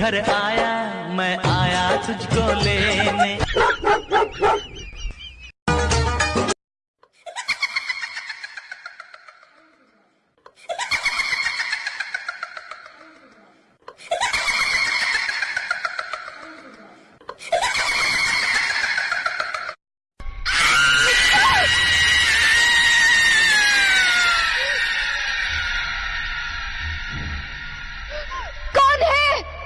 घर आया मैं आया तुझको लेने। कौन है?